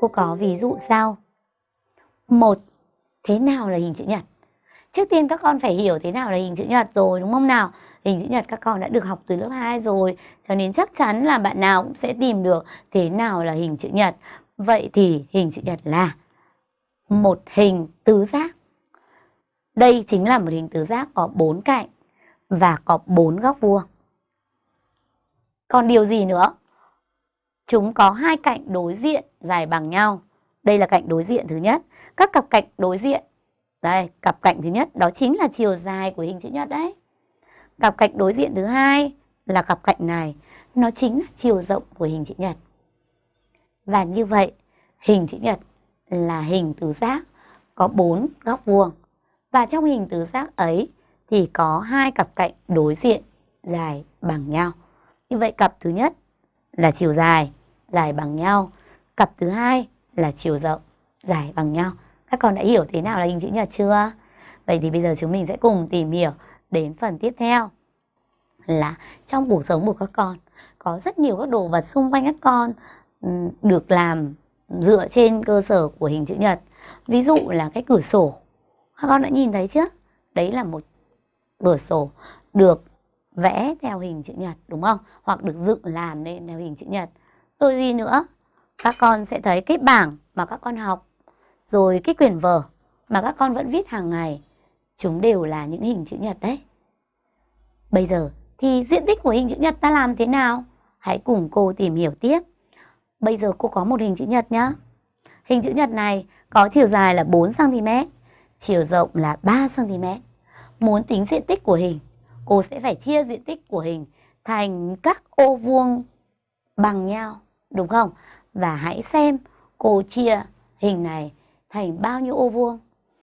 cô có ví dụ sau. Một, thế nào là hình chữ nhật? Trước tiên các con phải hiểu thế nào là hình chữ nhật rồi đúng không nào? Hình chữ nhật các con đã được học từ lớp 2 rồi, cho nên chắc chắn là bạn nào cũng sẽ tìm được thế nào là hình chữ nhật. Vậy thì hình chữ nhật là một hình tứ giác. Đây chính là một hình tứ giác có bốn cạnh và có bốn góc vuông. Còn điều gì nữa? Chúng có hai cạnh đối diện dài bằng nhau. Đây là cạnh đối diện thứ nhất. Các cặp cạnh đối diện. Đây, cặp cạnh thứ nhất đó chính là chiều dài của hình chữ nhật đấy. Cặp cạnh đối diện thứ hai là cặp cạnh này. Nó chính là chiều rộng của hình chữ nhật. Và như vậy, hình chữ nhật là hình tứ giác có bốn góc vuông. Và trong hình tứ giác ấy thì có hai cặp cạnh đối diện dài bằng nhau. Như vậy cặp thứ nhất là chiều dài, dài bằng nhau. Cặp thứ hai là chiều rộng, dài bằng nhau. Các con đã hiểu thế nào là hình chữ nhật chưa? Vậy thì bây giờ chúng mình sẽ cùng tìm hiểu đến phần tiếp theo là trong cuộc sống của các con có rất nhiều các đồ vật xung quanh các con ừ, được làm dựa trên cơ sở của hình chữ nhật. Ví dụ là cái cửa sổ. Các con đã nhìn thấy chưa? Đấy là một cửa sổ được vẽ theo hình chữ nhật đúng không? Hoặc được dựng làm nên theo hình chữ nhật. Rồi gì nữa? Các con sẽ thấy cái bảng mà các con học, rồi cái quyển vở mà các con vẫn viết hàng ngày, chúng đều là những hình chữ nhật đấy. Bây giờ thì diện tích của hình chữ nhật ta làm thế nào? Hãy cùng cô tìm hiểu tiếp. Bây giờ cô có một hình chữ nhật nhá. Hình chữ nhật này có chiều dài là 4cm, chiều rộng là 3cm. Muốn tính diện tích của hình, cô sẽ phải chia diện tích của hình thành các ô vuông bằng nhau, đúng không? Và hãy xem cô chia hình này thành bao nhiêu ô vuông.